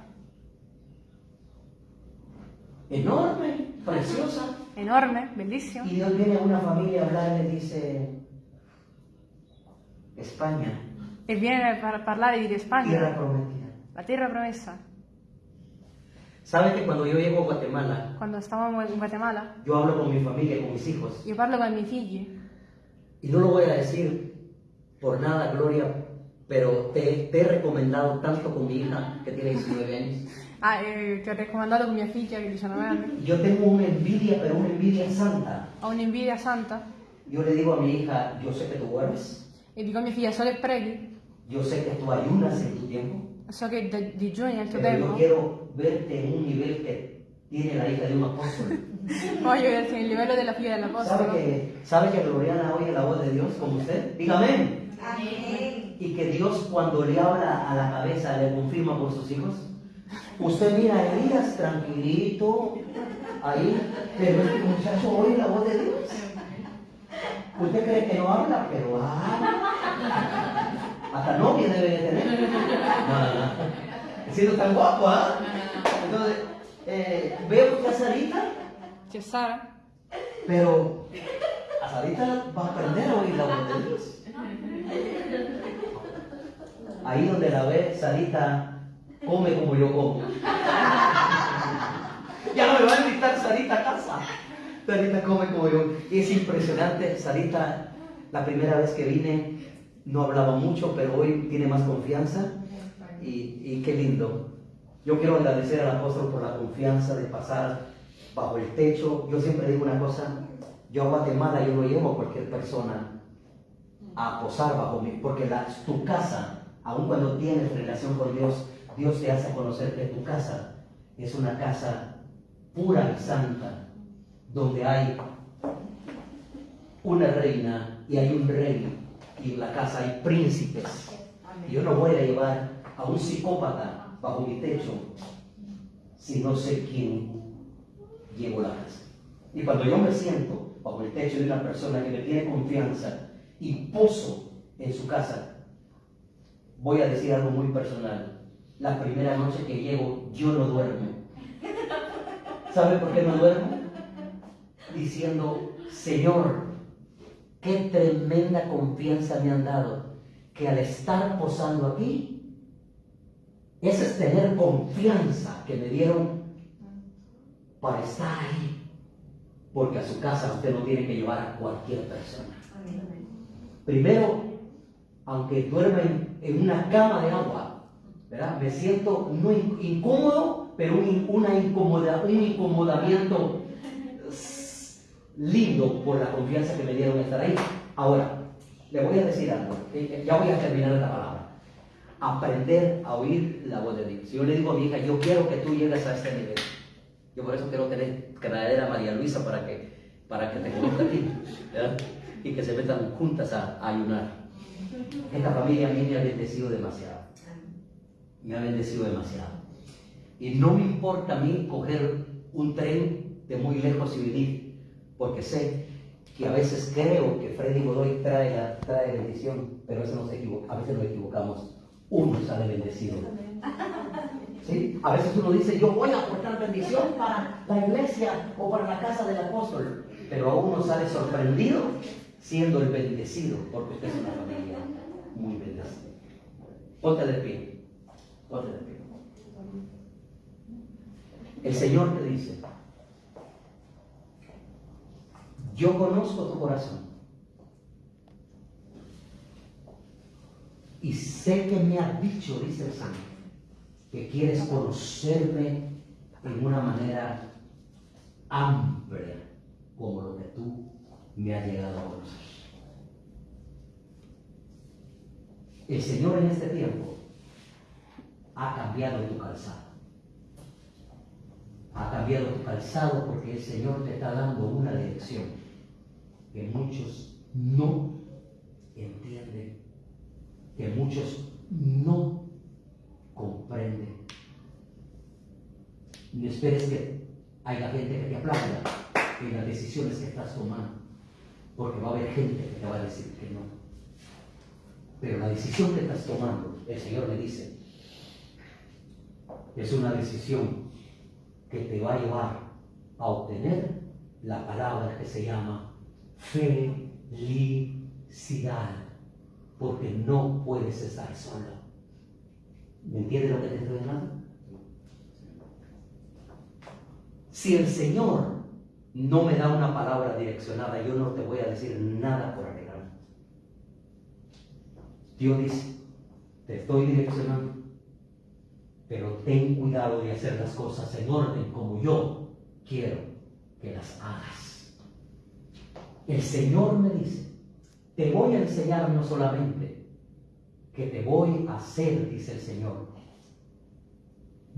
Enorme, preciosa. Enorme, bellissimo. Y Dios viene a una familia a hablar y le dice, España, E viene a parlare di tierra Spagna, prometida. La terra promessa. ¿Sabe que cuando yo llego a Guatemala, Quando stavamo in Guatemala, yo hablo con mi familia, con mis hijos? io parlo con i miei figli. Y no lo voy a decir por nada, Gloria, pero te, te he recomendado tanto con mi hija, que tiene 19 años. Ah, eh, ti ho raccomandato con mia figlia che ha 19 anni. Yo tengo una envidia, pero una envidia santa. Ho un'invidia santa Yo le digo a mi hija, yo sé que tú duermes, e dico a mia figlia solo e preghi. yo sé que tú ayunas en tu tiempo, So che da- digiuni nel tuo pero yo quiero verte en un nivel que tiene la hija de un apóstol. Voglio vederti nel livello della figlia ¿Sabe dell'apostolo. que, ¿Sabe que Gloriana oye la voz de Dios como usted? Dígame. Y que Dios cuando le habla a la cabeza le confirma por sus hijos. Usted mira a Elías tranquilito, ahí, pero este muchacho oye la voz de Dios. Usted cree que no habla, pero habla. Hasta novia debe de tener. No, no, no. Siendo tan guapo, ¿ah? Entonces, eh, veo que a Sarita, C'è Sara? pero a Sarita va a aprender a oír la voz de Dios. Ahí donde la ve, Sarita come como yo como. Ya no me va a invitar Sarita a casa. Sarita come como yo. Y es impresionante, Sarita, la primera vez que vine, no hablaba mucho, pero hoy tiene más confianza. Y, y qué lindo. Yo quiero agradecer al apóstol por la confianza de pasar bajo el techo. Yo siempre digo una cosa, yo a Guatemala yo no llevo a cualquier persona a posar bajo mí, porque la, tu casa, aun cuando tienes relación con Dios, Dios te hace conocer que tu casa es una casa pura y santa, donde hay una reina y hay un rey, y en la casa hay príncipes. Yo no voy a llevar a un psicópata bajo mi techo si no sé quién llevo la casa. Y cuando yo me siento bajo el techo de una persona que me tiene confianza y poso en su casa, voy a decir algo muy personal. La primera noche que llego, yo no duermo. ¿Sabe por qué no duermo? Diciendo, Señor, qué tremenda confianza me han dado, que al estar posando aquí, ese es tener confianza que me dieron para estar ahí. Porque a su casa usted no tiene que llevar a cualquier persona. Primero, aunque duerma en, una cama de agua, ¿verdad? Me siento no in- incómodo, pero un, una incomoda, un incomodamiento lindo por la confianza que me dieron de estar ahí. Ahora, le voy a decir algo, ya voy a terminar esta palabra. Aprender a oír la voz de Dios. Yo le digo a mi hija, yo quiero que tú llegues a este nivel. Yo por eso quiero tener, traer a María Luisa para que, para que te conozca a ti. Y que se metan juntas a, a ayunar. Esta familia a mí me ha bendecido demasiado. Me ha bendecido demasiado. Y no me importa a mí coger un tren de muy lejos y venir, porque sé que a veces creo que Freddy Godoy trae, la, trae bendición, pero eso nos equivoca, a veces nos equivocamos. Uno sale bendecido. ¿Sí? A veces uno dice, yo voy a aportar bendición para la iglesia o para la casa del apóstol, pero a uno sale sorprendido siendo el bendecido, porque usted es una familia muy bendecida. Ponte de pie, ponte de pie. El Señor te dice, yo conozco tu corazón y sé que me has dicho, dice el Santo, que quieres conocerme en una manera amplia, como lo que tú me has llegado a conocer. El Señor en este tiempo ha cambiado tu calzado. Ha cambiado tu calzado porque el Señor te está dando una lección que muchos no entienden, que muchos no comprenden. No esperes que haya gente que te aplauda en las decisiones que estás tomando, porque va a haber gente que te va a decir que no. Pero la decisión que estás tomando, el Señor me dice, es una decisión que te va a llevar a obtener la palabra que se llama felicidad, porque no puedes estar solo. ¿Me entiendes lo que te estoy hablando? Si el Señor no me da una palabra direccionada, yo no te voy a decir nada por arreglar. Dios dice, te estoy direccionando, pero ten cuidado de hacer las cosas en orden como yo quiero que las hagas. El Señor me dice, te voy a enseñar no solamente que te voy a hacer, dice el Señor,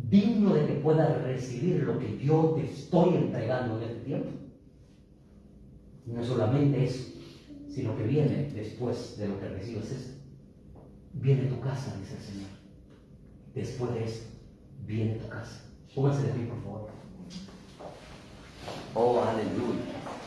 digno de que puedas recibir lo que yo te estoy entregando en este tiempo. No solamente eso, sino que viene después de lo que recibes esto. Viene tu casa, dice el Señor. Después de eso, viene tu casa. Pónganse de pie, por favor. Oh, aleluya.